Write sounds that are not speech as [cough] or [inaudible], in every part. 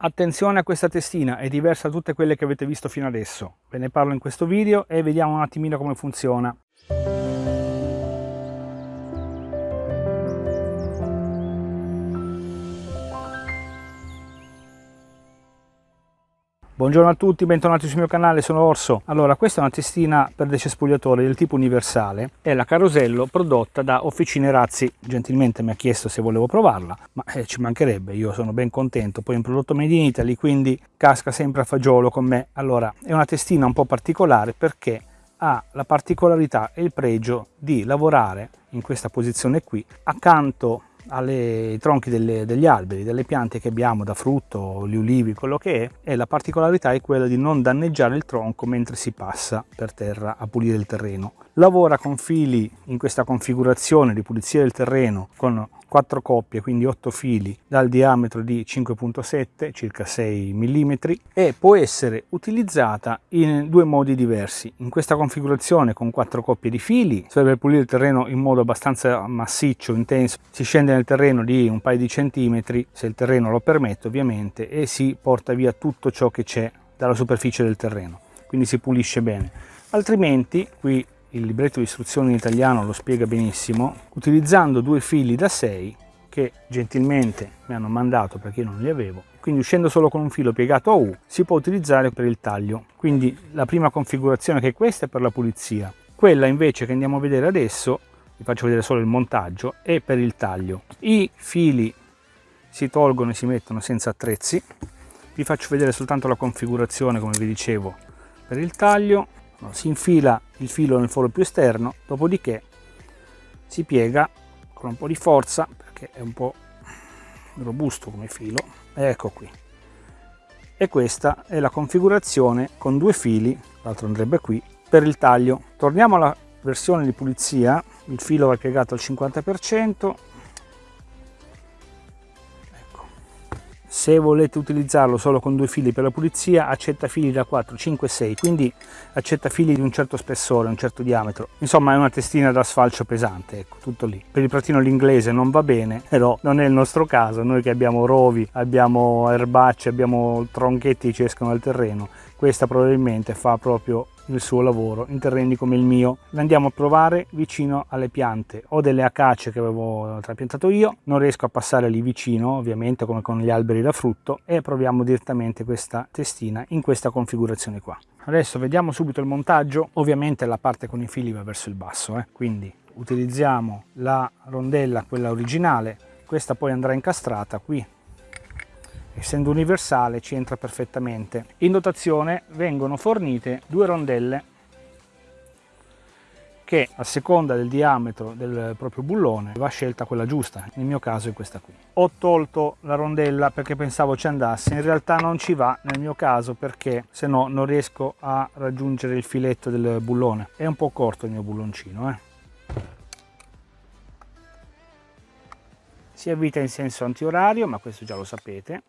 Attenzione a questa testina, è diversa da tutte quelle che avete visto fino adesso. Ve ne parlo in questo video e vediamo un attimino come funziona. Buongiorno a tutti, bentornati sul mio canale, sono Orso. Allora, questa è una testina per decespugliatori del tipo universale, è la Carosello prodotta da Officine Razzi, gentilmente mi ha chiesto se volevo provarla, ma eh, ci mancherebbe, io sono ben contento, poi è un prodotto made in Italy, quindi casca sempre a fagiolo con me. Allora, è una testina un po' particolare perché ha la particolarità e il pregio di lavorare in questa posizione qui accanto ai tronchi delle, degli alberi, delle piante che abbiamo da frutto, gli ulivi, quello che è, e la particolarità è quella di non danneggiare il tronco mentre si passa per terra a pulire il terreno. Lavora con fili in questa configurazione di pulizia del terreno con 4 coppie, quindi 8 fili dal diametro di 5.7, circa 6 mm e può essere utilizzata in due modi diversi. In questa configurazione con 4 coppie di fili serve per pulire il terreno in modo abbastanza massiccio, intenso, si scende nel terreno di un paio di centimetri, se il terreno lo permette ovviamente, e si porta via tutto ciò che c'è dalla superficie del terreno, quindi si pulisce bene. Altrimenti qui il libretto di istruzioni in italiano lo spiega benissimo, utilizzando due fili da 6 che gentilmente mi hanno mandato perché io non li avevo, quindi uscendo solo con un filo piegato a U si può utilizzare per il taglio. Quindi la prima configurazione che è questa è per la pulizia, quella invece che andiamo a vedere adesso, vi faccio vedere solo il montaggio, è per il taglio. I fili si tolgono e si mettono senza attrezzi, vi faccio vedere soltanto la configurazione come vi dicevo per il taglio si infila il filo nel foro più esterno, dopodiché si piega con un po' di forza perché è un po' robusto come filo, ecco qui. E questa è la configurazione con due fili, l'altro andrebbe qui, per il taglio. Torniamo alla versione di pulizia, il filo va piegato al 50%, se volete utilizzarlo solo con due fili per la pulizia accetta fili da 4 5 6 quindi accetta fili di un certo spessore un certo diametro. Insomma è una testina da sfalcio pesante ecco tutto lì. Per il pratino l'inglese non va bene però non è il nostro caso. Noi che abbiamo rovi abbiamo erbacce abbiamo tronchetti che ci escono dal terreno questa probabilmente fa proprio il suo lavoro in terreni come il mio. L'andiamo a provare vicino alle piante. Ho delle acacie che avevo trapiantato io, non riesco a passare lì vicino ovviamente come con gli alberi da frutto e proviamo direttamente questa testina in questa configurazione qua. Adesso vediamo subito il montaggio, ovviamente la parte con i fili va verso il basso, eh? quindi utilizziamo la rondella, quella originale, questa poi andrà incastrata qui essendo universale ci entra perfettamente. In dotazione vengono fornite due rondelle che a seconda del diametro del proprio bullone va scelta quella giusta, nel mio caso è questa qui. Ho tolto la rondella perché pensavo ci andasse, in realtà non ci va nel mio caso perché se no non riesco a raggiungere il filetto del bullone. È un po' corto il mio bulloncino. Eh. Si avvita in senso antiorario, ma questo già lo sapete.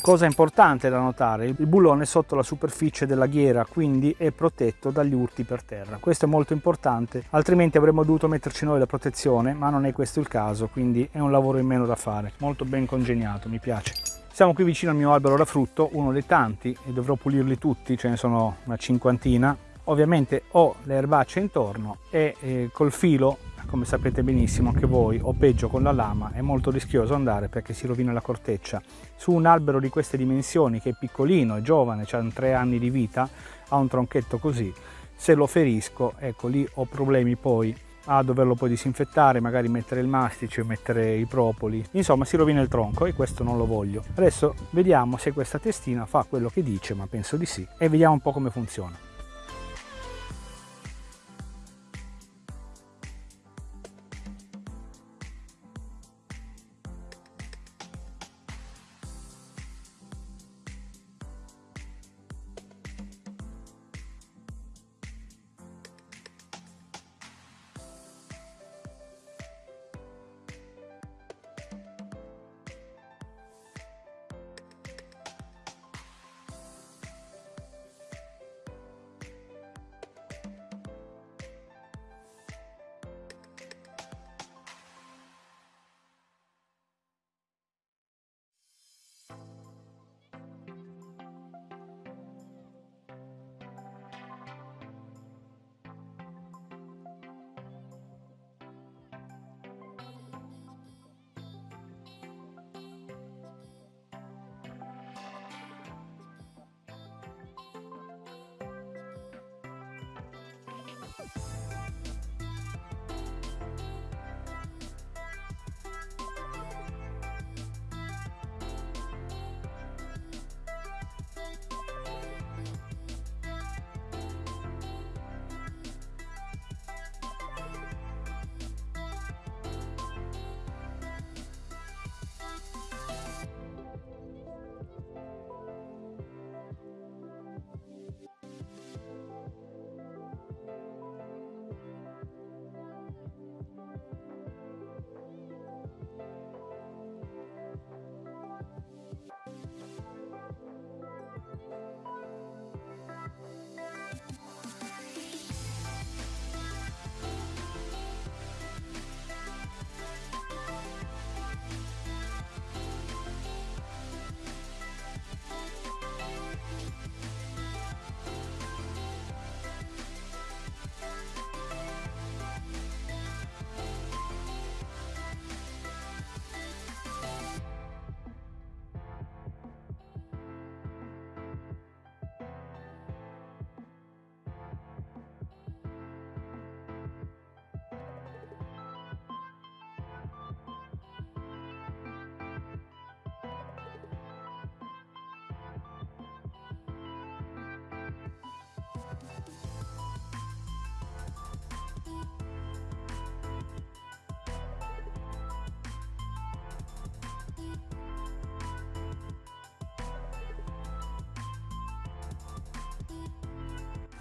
Cosa importante da notare, il bullone è sotto la superficie della ghiera, quindi è protetto dagli urti per terra. Questo è molto importante, altrimenti avremmo dovuto metterci noi la protezione, ma non è questo il caso, quindi è un lavoro in meno da fare. Molto ben congegnato, mi piace. Siamo qui vicino al mio albero da frutto, uno dei tanti, e dovrò pulirli tutti, ce ne sono una cinquantina. Ovviamente ho le erbacce intorno e eh, col filo come sapete benissimo anche voi, o peggio con la lama, è molto rischioso andare perché si rovina la corteccia. Su un albero di queste dimensioni, che è piccolino, è giovane, ha tre anni di vita, ha un tronchetto così, se lo ferisco, ecco lì ho problemi poi a doverlo poi disinfettare, magari mettere il mastice, mettere i propoli, insomma si rovina il tronco e questo non lo voglio. Adesso vediamo se questa testina fa quello che dice, ma penso di sì, e vediamo un po' come funziona.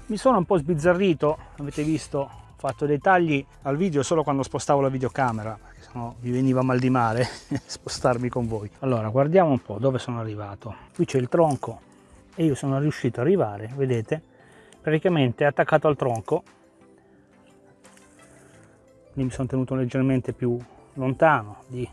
Mi sono un po' sbizzarrito avete visto ho fatto dei tagli al video solo quando spostavo la videocamera perché sennò mi veniva mal di mare [laughs] spostarmi con voi. Allora guardiamo un po' dove sono arrivato. Qui c'è il tronco e io sono riuscito ad arrivare vedete praticamente attaccato al tronco. Quindi mi sono tenuto leggermente più lontano di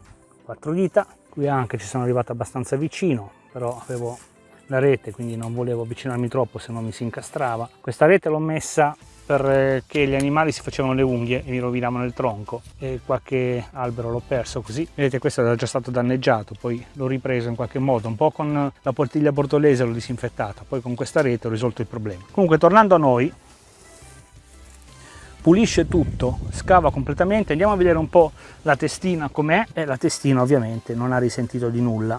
quattro dita. Qui anche ci sono arrivato abbastanza vicino però avevo la rete quindi non volevo avvicinarmi troppo se no mi si incastrava. Questa rete l'ho messa perché gli animali si facevano le unghie e mi rovinavano il tronco e qualche albero l'ho perso così. Vedete questo era già stato danneggiato poi l'ho ripreso in qualche modo un po' con la portiglia bortolese l'ho disinfettata poi con questa rete ho risolto il problema. Comunque tornando a noi pulisce tutto, scava completamente, andiamo a vedere un po' la testina com'è. E la testina ovviamente non ha risentito di nulla,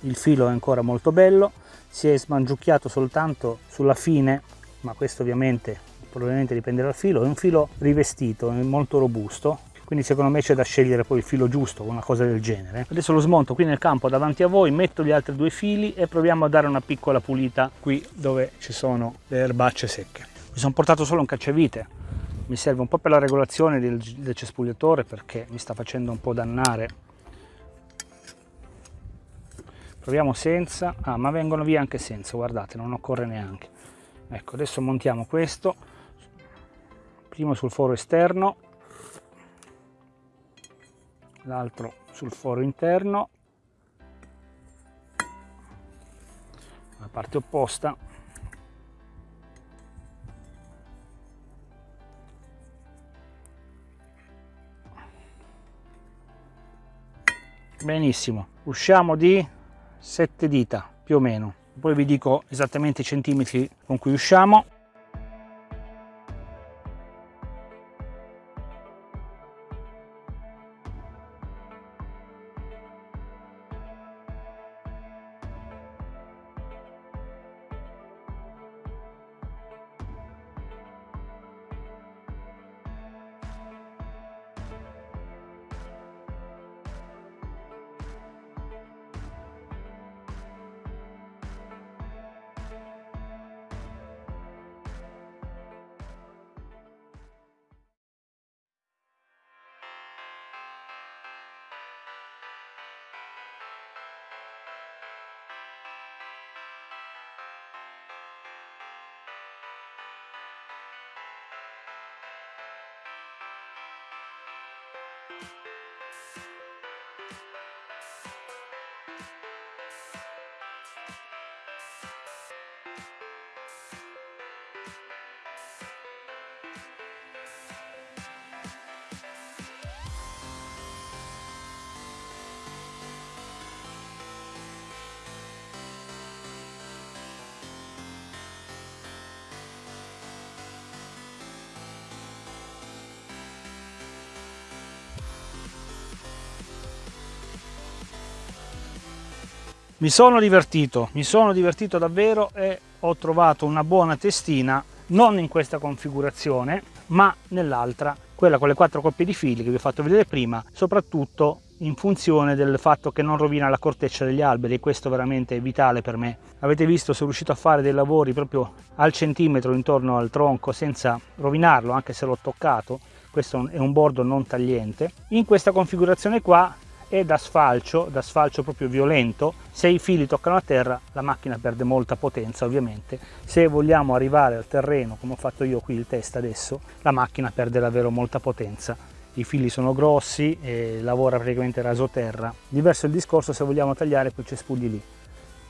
il filo è ancora molto bello, si è smangiucchiato soltanto sulla fine, ma questo ovviamente probabilmente dipende dal filo, è un filo rivestito, è molto robusto, quindi secondo me c'è da scegliere poi il filo giusto, una cosa del genere. Adesso lo smonto qui nel campo davanti a voi, metto gli altri due fili e proviamo a dare una piccola pulita qui dove ci sono le erbacce secche. Mi sono portato solo un cacciavite, mi serve un po' per la regolazione del, del cespugliatore perché mi sta facendo un po' dannare proviamo senza. Ah ma vengono via anche senza guardate non occorre neanche. Ecco adesso montiamo questo. Primo sul foro esterno. L'altro sul foro interno. La parte opposta. Benissimo. Usciamo di 7 dita più o meno. Poi vi dico esattamente i centimetri con cui usciamo え? Mi sono divertito mi sono divertito davvero e ho trovato una buona testina non in questa configurazione ma nell'altra quella con le quattro coppie di fili che vi ho fatto vedere prima soprattutto in funzione del fatto che non rovina la corteccia degli alberi e questo veramente è vitale per me. Avete visto sono riuscito a fare dei lavori proprio al centimetro intorno al tronco senza rovinarlo anche se l'ho toccato. Questo è un bordo non tagliente. In questa configurazione qua e da sfalcio, da sfalcio proprio violento, se i fili toccano a terra la macchina perde molta potenza ovviamente, se vogliamo arrivare al terreno come ho fatto io qui il test adesso, la macchina perde davvero molta potenza, i fili sono grossi e lavora praticamente raso terra, diverso il discorso se vogliamo tagliare quei cespugli lì,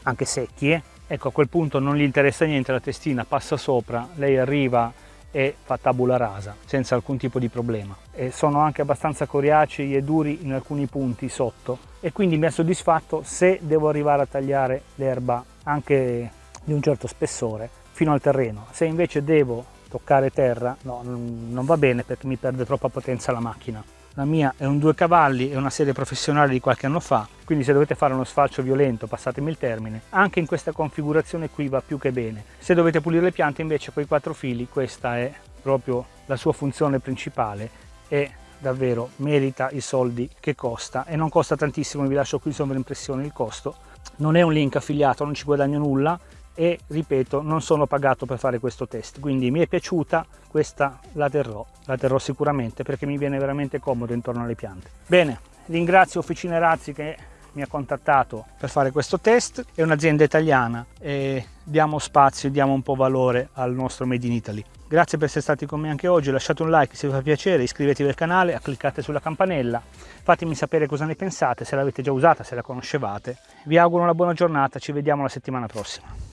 anche secchi eh? ecco a quel punto non gli interessa niente la testina, passa sopra, lei arriva e fa tabula rasa senza alcun tipo di problema. E sono anche abbastanza coriacei e duri in alcuni punti sotto. E quindi mi ha soddisfatto se devo arrivare a tagliare l'erba anche di un certo spessore fino al terreno. Se invece devo toccare terra no, non va bene perché mi perde troppa potenza la macchina la mia è un due cavalli, è una serie professionale di qualche anno fa, quindi se dovete fare uno sfalcio violento, passatemi il termine, anche in questa configurazione qui va più che bene. Se dovete pulire le piante invece con i quattro fili, questa è proprio la sua funzione principale e davvero merita i soldi che costa e non costa tantissimo, vi lascio qui in sovraimpressione il costo. Non è un link affiliato, non ci guadagno nulla, e ripeto non sono pagato per fare questo test quindi mi è piaciuta questa la terrò la terrò sicuramente perché mi viene veramente comodo intorno alle piante. Bene ringrazio Officine Razzi che mi ha contattato per fare questo test. È un'azienda italiana e diamo spazio diamo un po' valore al nostro made in Italy. Grazie per essere stati con me anche oggi lasciate un like se vi fa piacere iscrivetevi al canale cliccate sulla campanella fatemi sapere cosa ne pensate se l'avete già usata se la conoscevate. Vi auguro una buona giornata ci vediamo la settimana prossima